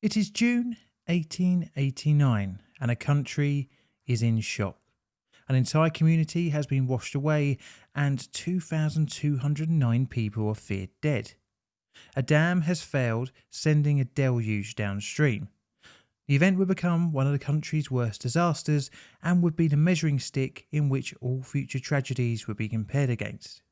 It is June 1889 and a country is in shock. An entire community has been washed away and 2,209 people are feared dead. A dam has failed, sending a deluge downstream. The event would become one of the country's worst disasters and would be the measuring stick in which all future tragedies would be compared against.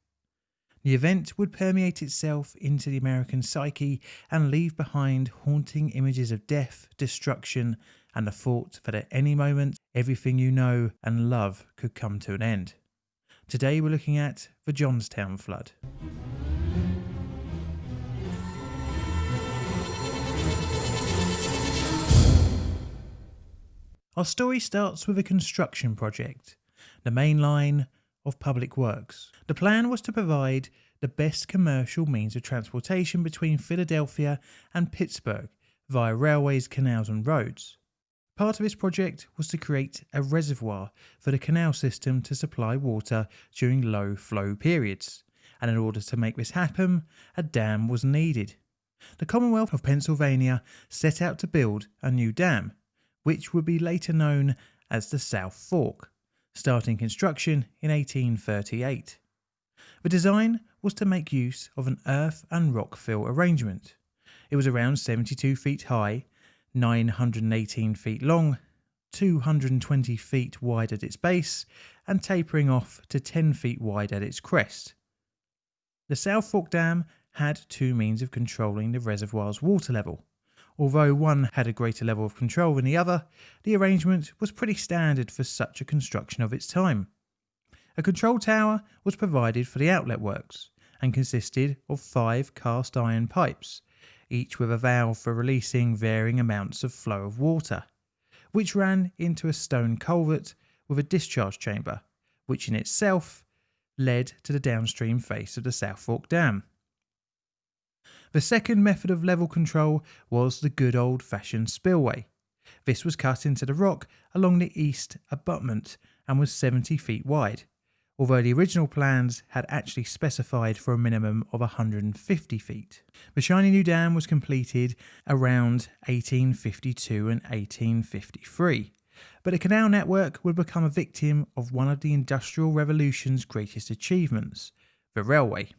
The event would permeate itself into the American psyche and leave behind haunting images of death, destruction, and the thought that at any moment everything you know and love could come to an end. Today we're looking at the Johnstown Flood. Our story starts with a construction project, the main line of Public Works. The plan was to provide the best commercial means of transportation between Philadelphia and Pittsburgh via railways, canals, and roads. Part of this project was to create a reservoir for the canal system to supply water during low flow periods, and in order to make this happen, a dam was needed. The Commonwealth of Pennsylvania set out to build a new dam, which would be later known as the South Fork starting construction in 1838. The design was to make use of an earth and rock fill arrangement. It was around 72 feet high, 918 feet long, 220 feet wide at its base, and tapering off to 10 feet wide at its crest. The South Fork Dam had two means of controlling the reservoir's water level. Although one had a greater level of control than the other, the arrangement was pretty standard for such a construction of its time. A control tower was provided for the outlet works and consisted of five cast iron pipes, each with a valve for releasing varying amounts of flow of water, which ran into a stone culvert with a discharge chamber, which in itself led to the downstream face of the South Fork Dam. The second method of level control was the good old fashioned spillway. This was cut into the rock along the east abutment and was 70 feet wide, although the original plans had actually specified for a minimum of 150 feet. The shiny new dam was completed around 1852 and 1853, but the canal network would become a victim of one of the Industrial Revolution's greatest achievements, the railway.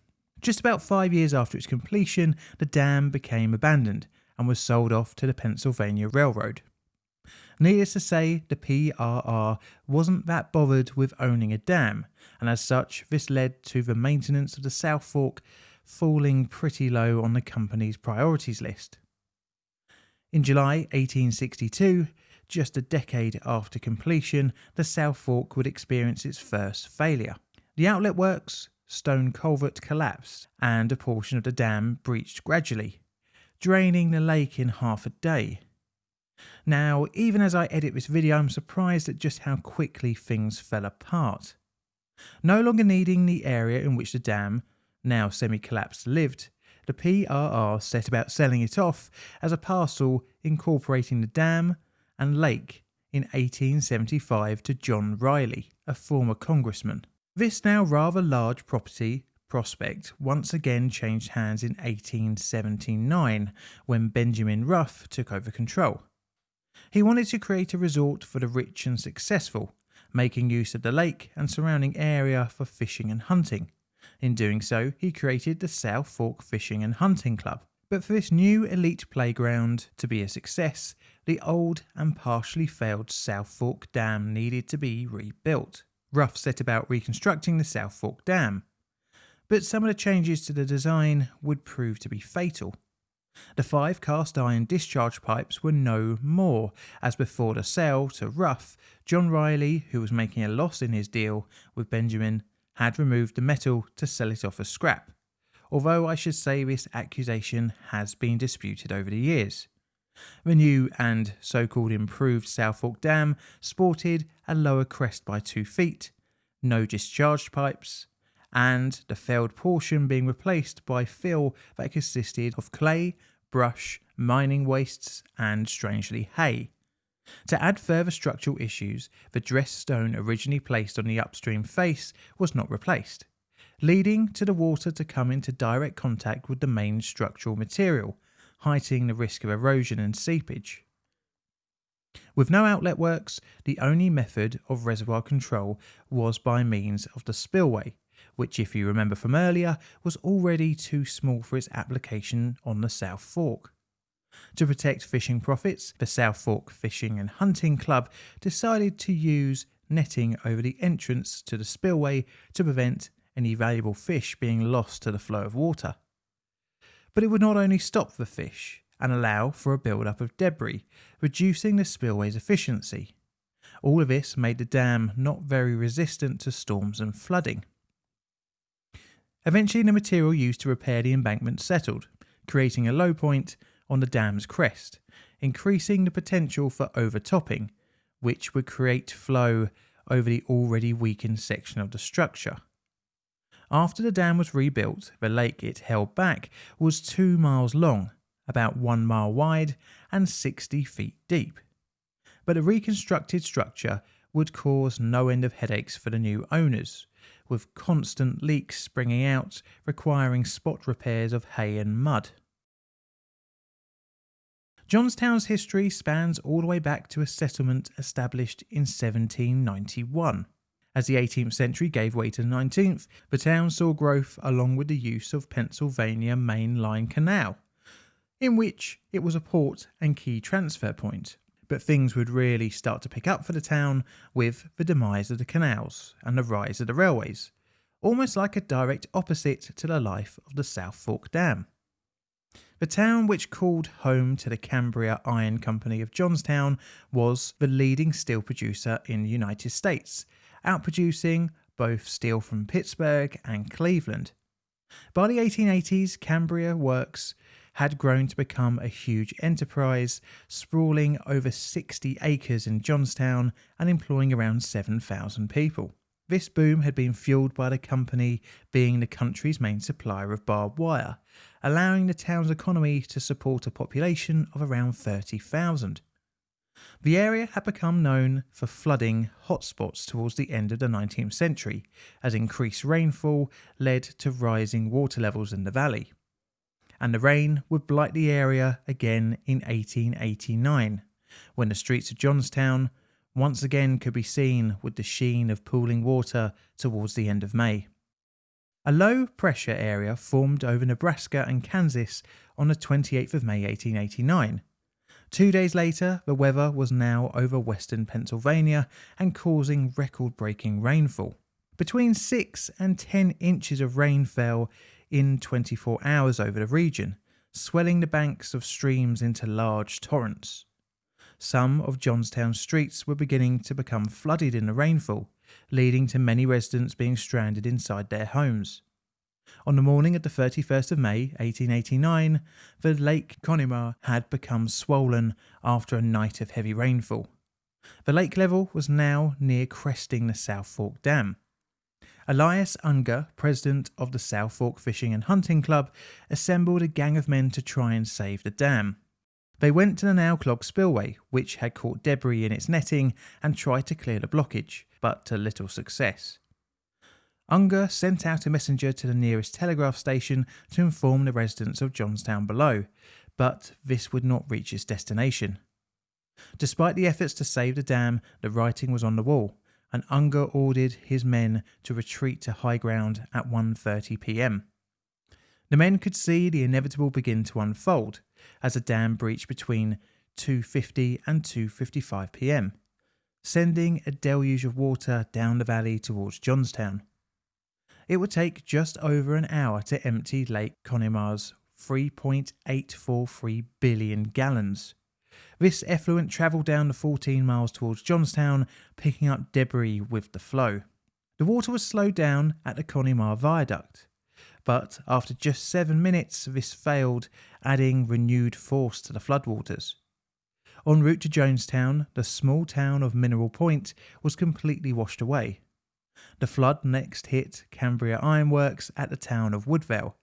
Just about five years after its completion, the dam became abandoned and was sold off to the Pennsylvania Railroad. Needless to say, the PRR wasn't that bothered with owning a dam, and as such, this led to the maintenance of the South Fork falling pretty low on the company's priorities list. In July 1862, just a decade after completion, the South Fork would experience its first failure. The outlet works stone culvert collapsed and a portion of the dam breached gradually, draining the lake in half a day. Now, even as I edit this video, I'm surprised at just how quickly things fell apart. No longer needing the area in which the dam, now semi-collapsed, lived, the PRR set about selling it off as a parcel incorporating the dam and lake in 1875 to John Reilly, a former congressman. This now rather large property prospect once again changed hands in 1879 when Benjamin Ruff took over control. He wanted to create a resort for the rich and successful, making use of the lake and surrounding area for fishing and hunting. In doing so, he created the South Fork Fishing and Hunting Club. But for this new elite playground to be a success, the old and partially failed South Fork Dam needed to be rebuilt. Ruff set about reconstructing the South Fork Dam, but some of the changes to the design would prove to be fatal. The five cast iron discharge pipes were no more, as before the sale to Ruff, John Reilly, who was making a loss in his deal with Benjamin, had removed the metal to sell it off as scrap, although I should say this accusation has been disputed over the years. The new and so-called improved South Fork Dam sported a lower crest by 2 feet, no discharge pipes, and the failed portion being replaced by fill that consisted of clay, brush, mining wastes, and strangely hay. To add further structural issues, the dressed stone originally placed on the upstream face was not replaced, leading to the water to come into direct contact with the main structural material, heightening the risk of erosion and seepage. With no outlet works, the only method of reservoir control was by means of the spillway, which, if you remember from earlier, was already too small for its application on the South Fork. To protect fishing profits, the South Fork Fishing and Hunting Club decided to use netting over the entrance to the spillway to prevent any valuable fish being lost to the flow of water. But it would not only stop the fish and allow for a build-up of debris, reducing the spillway's efficiency. All of this made the dam not very resistant to storms and flooding. Eventually, the material used to repair the embankment settled, creating a low point on the dam's crest, increasing the potential for overtopping, which would create flow over the already weakened section of the structure. After the dam was rebuilt, the lake it held back was two miles long, about one mile wide, and 60 feet deep. But a reconstructed structure would cause no end of headaches for the new owners, with constant leaks springing out, requiring spot repairs of hay and mud. Johnstown's history spans all the way back to a settlement established in 1791. As the 18th century gave way to the 19th, the town saw growth along with the use of Pennsylvania Main Line Canal, in which it was a port and key transfer point. But things would really start to pick up for the town with the demise of the canals and the rise of the railways, almost like a direct opposite to the life of the South Fork Dam. The town, which called home to the Cambria Iron Company of Johnstown, was the leading steel producer in the United States, outproducing both steel from Pittsburgh and Cleveland. By the 1880s, Cambria Works had grown to become a huge enterprise, sprawling over 60 acres in Johnstown and employing around 7,000 people. This boom had been fueled by the company being the country's main supplier of barbed wire, allowing the town's economy to support a population of around 30,000. The area had become known for flooding hotspots towards the end of the 19th century, as increased rainfall led to rising water levels in the valley. And the rain would blight the area again in 1889, when the streets of Johnstown once again could be seen with the sheen of pooling water towards the end of May. A low pressure area formed over Nebraska and Kansas on the 28th of May 1889. Two days later, the weather was now over western Pennsylvania and causing record breaking rainfall. Between 6 and 10 inches of rain fell in 24 hours over the region, swelling the banks of streams into large torrents. Some of Johnstown's streets were beginning to become flooded in the rainfall, leading to many residents being stranded inside their homes. On the morning of the 31st of May 1889, the Lake Conemaugh had become swollen after a night of heavy rainfall. The lake level was now near cresting the South Fork Dam. Elias Unger, president of the South Fork Fishing and Hunting Club, assembled a gang of men to try and save the dam. They went to the now clogged spillway, which had caught debris in its netting, and tried to clear the blockage, but to little success. Unger sent out a messenger to the nearest telegraph station to inform the residents of Johnstown below, but this would not reach its destination. Despite the efforts to save the dam, the writing was on the wall, and Unger ordered his men to retreat to high ground at 1:30 p.m. The men could see the inevitable begin to unfold as the dam breached between 2:50 and 2:55 p.m., sending a deluge of water down the valley towards Johnstown. It would take just over an hour to empty Lake Conemaugh's 3.843 billion gallons. This effluent travelled down the 14 miles towards Johnstown, picking up debris with the flow. The water was slowed down at the Conemaugh Viaduct, but after just seven minutes, this failed, adding renewed force to the floodwaters. En route to Johnstown, the small town of Mineral Point was completely washed away. The flood next hit Cambria Ironworks at the town of Woodville,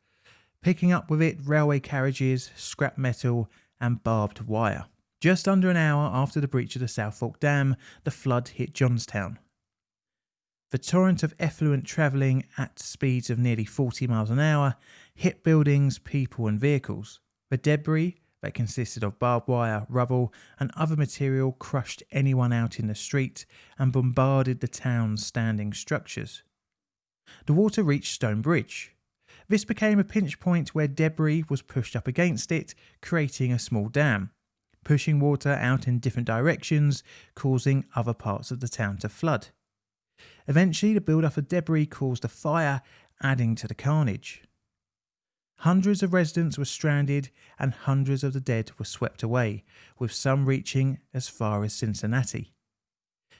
picking up with it railway carriages, scrap metal, and barbed wire. Just under an hour after the breach of the South Fork Dam, the flood hit Johnstown, the torrent of effluent travelling at speeds of nearly 40 miles an hour hit buildings, people, and vehicles. The debris that consisted of barbed wire, rubble, and other material crushed anyone out in the street and bombarded the town's standing structures. The water reached Stone Bridge. This became a pinch point where debris was pushed up against it, creating a small dam, pushing water out in different directions, causing other parts of the town to flood. Eventually, the build-up of debris caused a fire, adding to the carnage. Hundreds of residents were stranded and hundreds of the dead were swept away, with some reaching as far as Cincinnati.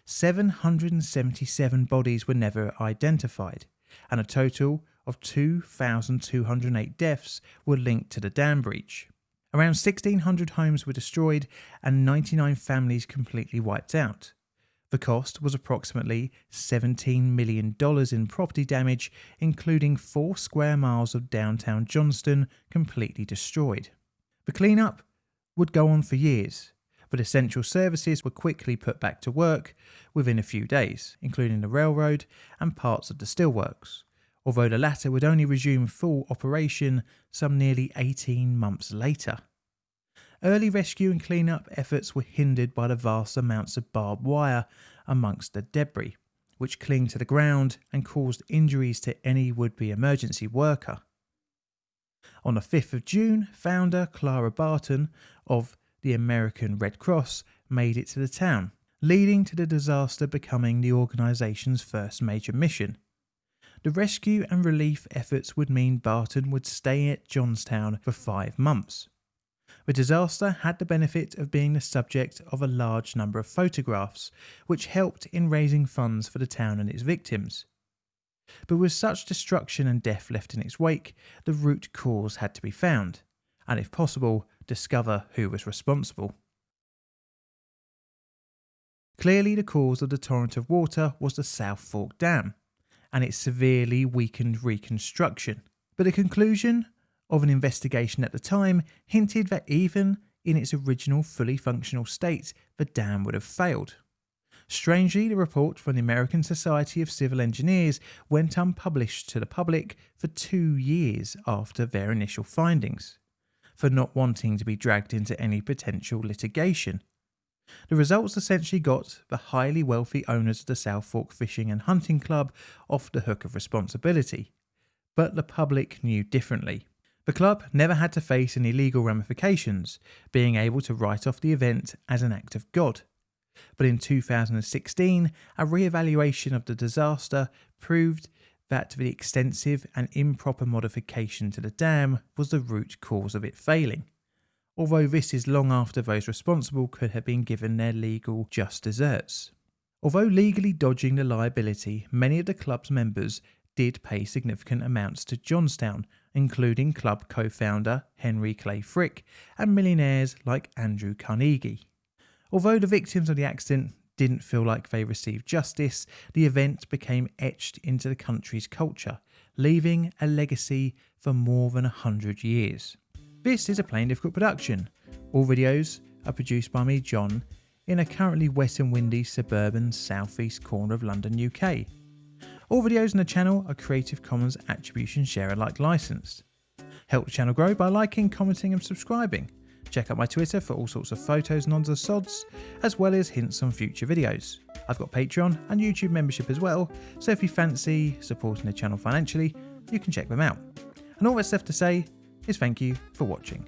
777 bodies were never identified, and a total of 2,208 deaths were linked to the dam breach. Around 1,600 homes were destroyed and 99 families completely wiped out. The cost was approximately $17 million in property damage, including four square miles of downtown Johnstown completely destroyed. The cleanup would go on for years, but essential services were quickly put back to work within a few days, including the railroad and parts of the steelworks, although the latter would only resume full operation some nearly 18 months later. Early rescue and cleanup efforts were hindered by the vast amounts of barbed wire amongst the debris, which clinged to the ground and caused injuries to any would be emergency worker. On the 5th of June, founder Clara Barton of the American Red Cross made it to the town, leading to the disaster becoming the organisation's first major mission. The rescue and relief efforts would mean Barton would stay at Johnstown for five months. The disaster had the benefit of being the subject of a large number of photographs, which helped in raising funds for the town and its victims. But with such destruction and death left in its wake, the root cause had to be found, and if possible, discover who was responsible. Clearly, the cause of the torrent of water was the South Fork Dam and its severely weakened reconstruction. But the conclusion of an investigation at the time hinted that even in its original fully functional state, the dam would have failed. Strangely, the report from the American Society of Civil Engineers went unpublished to the public for two years after their initial findings, for not wanting to be dragged into any potential litigation. The results essentially got the highly wealthy owners of the South Fork Fishing and Hunting Club off the hook of responsibility, but the public knew differently. The club never had to face any legal ramifications, being able to write off the event as an act of God. But in 2016, a re-evaluation of the disaster proved that the extensive and improper modification to the dam was the root cause of it failing. Although this is long after those responsible could have been given their legal just desserts. Although legally dodging the liability, many of the club's members did pay significant amounts to Johnstown, including club co founder Henry Clay Frick and millionaires like Andrew Carnegie. Although the victims of the accident didn't feel like they received justice, the event became etched into the country's culture, leaving a legacy for more than a hundred years. This is a Plain Difficult production. All videos are produced by me, John, in a currently wet and windy suburban southeast corner of London, UK. All videos on the channel are Creative Commons Attribution Share Alike licensed. Help the channel grow by liking, commenting and subscribing. Check out my Twitter for all sorts of photos and odds sods, as well as hints on future videos. I've got Patreon and YouTube membership as well, so if you fancy supporting the channel financially, you can check them out. And all that's left to say is thank you for watching.